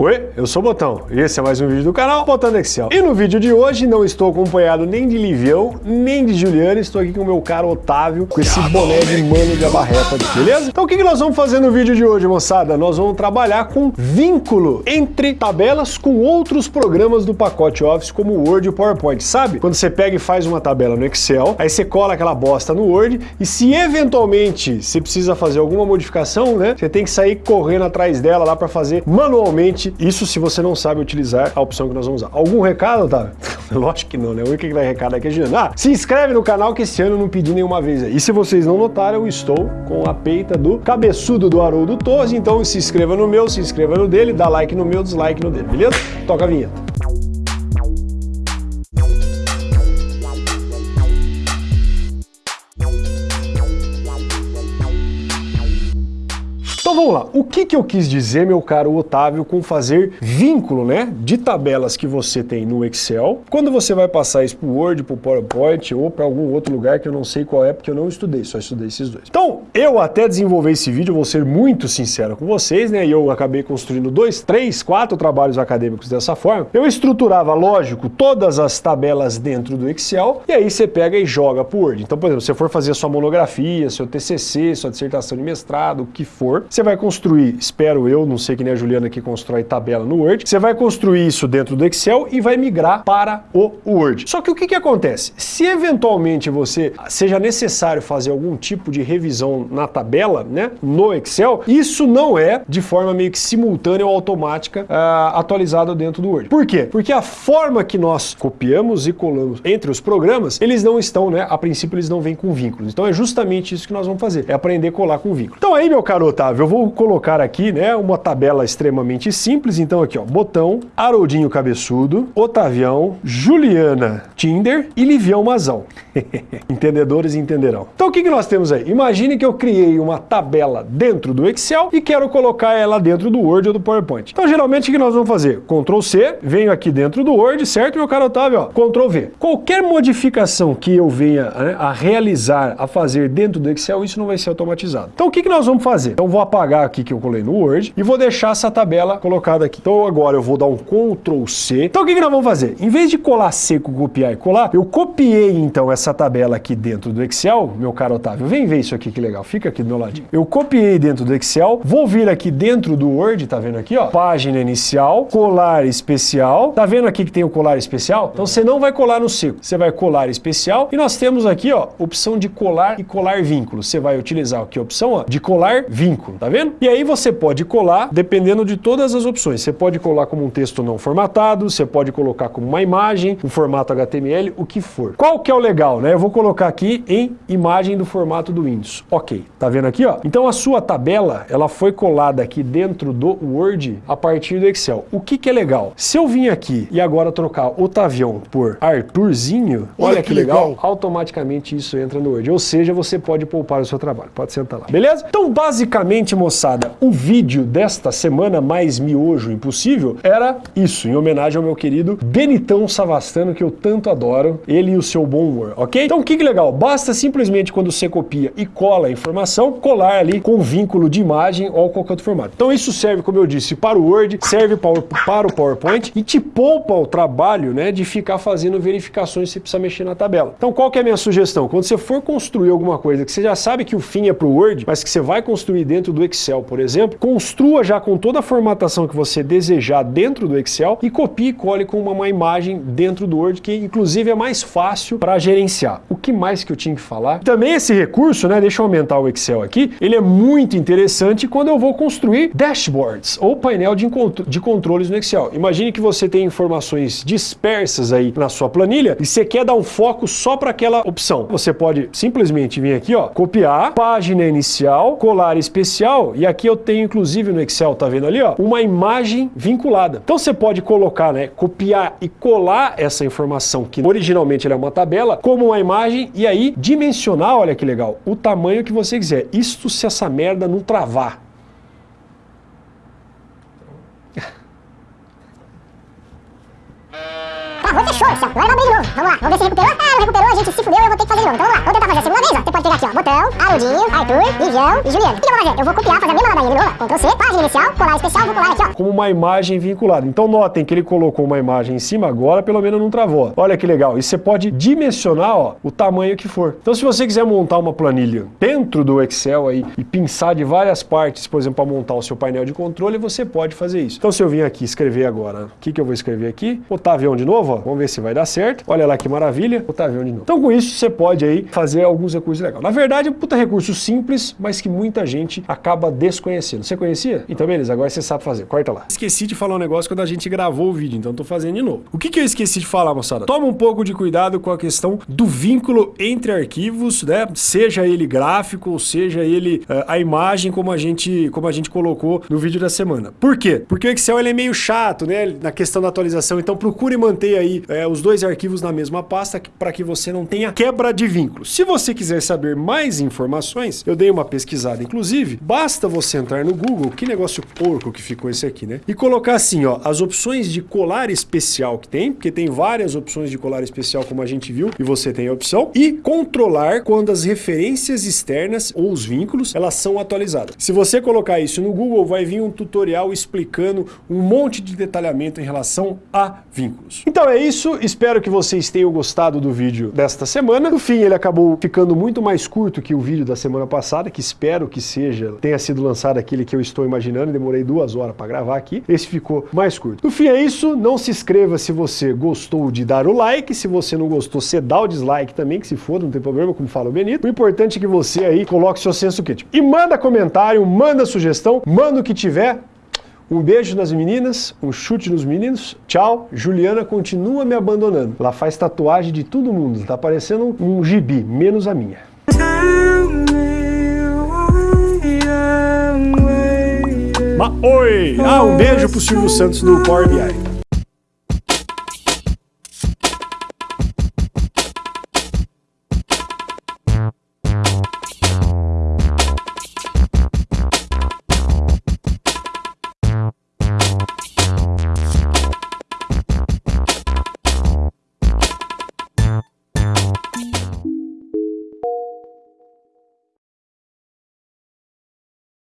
Oi, eu sou o Botão e esse é mais um vídeo do canal Botando Excel. E no vídeo de hoje não estou acompanhado nem de Livião, nem de Juliana, estou aqui com o meu caro Otávio, com esse boné de mano de abarreta aqui, beleza? Então o que, que nós vamos fazer no vídeo de hoje, moçada? Nós vamos trabalhar com vínculo entre tabelas com outros programas do pacote Office, como o Word e o PowerPoint, sabe? Quando você pega e faz uma tabela no Excel, aí você cola aquela bosta no Word e se eventualmente você precisa fazer alguma modificação, né? Você tem que sair correndo atrás dela lá para fazer manualmente isso se você não sabe utilizar a opção que nós vamos usar. Algum recado, Otávio? Lógico que não, né? O único que vai recado aqui é Juliano. Ah, se inscreve no canal que esse ano eu não pedi nenhuma vez. E se vocês não notaram, eu estou com a peita do cabeçudo do Haroldo Torres, então se inscreva no meu, se inscreva no dele, dá like no meu, dislike no dele, beleza? Toca a vinheta. Então vamos lá, o que, que eu quis dizer, meu caro Otávio, com fazer vínculo né, de tabelas que você tem no Excel, quando você vai passar isso para o Word, para o PowerPoint ou para algum outro lugar que eu não sei qual é, porque eu não estudei, só estudei esses dois. Então, eu até desenvolver esse vídeo, vou ser muito sincero com vocês, né, e eu acabei construindo dois, três, quatro trabalhos acadêmicos dessa forma. Eu estruturava, lógico, todas as tabelas dentro do Excel, e aí você pega e joga para o Word. Então, por exemplo, se você for fazer sua monografia, seu TCC, sua dissertação de mestrado, o que for, você vai construir, espero eu, não sei que nem a Juliana que constrói tabela no Word, você vai construir isso dentro do Excel e vai migrar para o Word. Só que o que, que acontece? Se eventualmente você seja necessário fazer algum tipo de revisão na tabela, né, no Excel, isso não é de forma meio que simultânea ou automática uh, atualizada dentro do Word. Por quê? Porque a forma que nós copiamos e colamos entre os programas, eles não estão, né, a princípio eles não vêm com vínculos. Então é justamente isso que nós vamos fazer, é aprender a colar com vínculo. Então aí, meu caro Otávio, eu vou colocar aqui né, uma tabela extremamente simples. Então aqui, ó, botão, Haroldinho Cabeçudo, Otavião, Juliana Tinder e Livião Mazão. Entendedores entenderão. Então o que, que nós temos aí? Imagine que eu criei uma tabela dentro do Excel e quero colocar ela dentro do Word ou do PowerPoint. Então geralmente o que nós vamos fazer? Ctrl C, venho aqui dentro do Word, certo, meu caro Otávio? Ó, Ctrl V. Qualquer modificação que eu venha né, a realizar, a fazer dentro do Excel, isso não vai ser automatizado. Então o que, que nós vamos fazer? Então vou apagar apagar aqui que eu colei no Word e vou deixar essa tabela colocada aqui. Então agora eu vou dar um Ctrl C. Então o que, que nós vamos fazer? Em vez de colar seco, copiar e colar, eu copiei então essa tabela aqui dentro do Excel, meu caro Otávio, vem ver isso aqui que legal, fica aqui do meu ladinho. Eu copiei dentro do Excel, vou vir aqui dentro do Word, tá vendo aqui, ó? Página inicial, colar especial. Tá vendo aqui que tem o colar especial? Então você não vai colar no seco, você vai colar especial e nós temos aqui, ó, opção de colar e colar vínculo. Você vai utilizar aqui a opção, ó, de colar vínculo, tá vendo? vendo? E aí você pode colar, dependendo de todas as opções. Você pode colar como um texto não formatado, você pode colocar como uma imagem, um formato HTML, o que for. Qual que é o legal, né? Eu vou colocar aqui em imagem do formato do Windows. Ok, tá vendo aqui, ó? Então a sua tabela, ela foi colada aqui dentro do Word a partir do Excel. O que que é legal? Se eu vim aqui e agora trocar Otavião por Arthurzinho, olha, olha que, que legal, legal, automaticamente isso entra no Word. Ou seja, você pode poupar o seu trabalho. Pode sentar lá. Beleza? Então, basicamente, moçada, o vídeo desta semana mais miojo impossível era isso, em homenagem ao meu querido Benitão Savastano, que eu tanto adoro, ele e o seu bom humor, ok? Então que legal, basta simplesmente quando você copia e cola a informação, colar ali com vínculo de imagem ou qualquer outro formato. Então isso serve, como eu disse, para o Word, serve para o PowerPoint e te poupa o trabalho né, de ficar fazendo verificações se precisa mexer na tabela. Então qual que é a minha sugestão? Quando você for construir alguma coisa que você já sabe que o fim é para o Word, mas que você vai construir dentro do Excel, por exemplo, construa já com toda a formatação que você desejar dentro do Excel e copie e cole com uma imagem dentro do Word, que inclusive é mais fácil para gerenciar. O que mais que eu tinha que falar? Também esse recurso, né, deixa eu aumentar o Excel aqui, ele é muito interessante quando eu vou construir dashboards ou painel de, de controles no Excel. Imagine que você tem informações dispersas aí na sua planilha e você quer dar um foco só para aquela opção. Você pode simplesmente vir aqui, ó, copiar, página inicial, colar especial, e aqui eu tenho inclusive no Excel, tá vendo ali, ó, uma imagem vinculada. Então você pode colocar, né, copiar e colar essa informação que originalmente é uma tabela, como uma imagem e aí dimensionar, olha que legal, o tamanho que você quiser. Isto se essa merda não travar. Travou, fechou, Excel. Agora vai abrir de novo. Vamos lá, vamos ver se recuperou. Ah, não recuperou, a gente se fudeu eu vou ter que fazer de novo. Então vamos lá, vamos tentar fazer a segunda vez, ó. Você pode Harundinho, Arthur, Livião e Juliano. O que eu vou fazer? Eu vou copiar, fazer a mesma ladainha de novo, Ctrl C, página inicial, colar especial, vou colar aqui, ó. Como uma imagem vinculada. Então notem que ele colocou uma imagem em cima, agora pelo menos não travou. Olha que legal. E você pode dimensionar ó, o tamanho que for. Então se você quiser montar uma planilha dentro do Excel aí e pensar de várias partes, por exemplo, para montar o seu painel de controle, você pode fazer isso. Então se eu vim aqui escrever agora, o que, que eu vou escrever aqui? Otavião de novo, ó. vamos ver se vai dar certo. Olha lá que maravilha, Otavião de novo. Então com isso você pode aí fazer alguns recursos legais. Na verdade puta recurso simples, mas que muita gente acaba desconhecendo. Você conhecia? Então beleza, agora você sabe fazer. Corta lá. Esqueci de falar um negócio quando a gente gravou o vídeo, então tô fazendo de novo. O que, que eu esqueci de falar, moçada? Toma um pouco de cuidado com a questão do vínculo entre arquivos, né? Seja ele gráfico, ou seja ele uh, a imagem como a gente como a gente colocou no vídeo da semana. Por quê? Porque o Excel ele é meio chato, né? Na questão da atualização. Então procure manter aí é, os dois arquivos na mesma pasta para que você não tenha quebra de vínculo. Se você quiser saber mais informações, eu dei uma pesquisada, inclusive, basta você entrar no Google, que negócio porco que ficou esse aqui, né? E colocar assim, ó, as opções de colar especial que tem, porque tem várias opções de colar especial, como a gente viu, e você tem a opção, e controlar quando as referências externas ou os vínculos, elas são atualizadas. Se você colocar isso no Google, vai vir um tutorial explicando um monte de detalhamento em relação a vínculos. Então é isso, espero que vocês tenham gostado do vídeo desta semana. No fim, ele acabou ficando muito mais curto que o vídeo da semana passada, que espero que seja, tenha sido lançado aquele que eu estou imaginando, demorei duas horas para gravar aqui. Esse ficou mais curto. No fim é isso, não se inscreva se você gostou de dar o like, se você não gostou, você dá o dislike também, que se for, não tem problema, como fala o Benito. O importante é que você aí coloque seu senso crítico. E manda comentário, manda sugestão, manda o que tiver, um beijo nas meninas, um chute nos meninos. Tchau. Juliana continua me abandonando. Ela faz tatuagem de todo mundo. Tá parecendo um gibi, menos a minha. Oi! Ah, um beijo pro Silvio Santos do Power BI.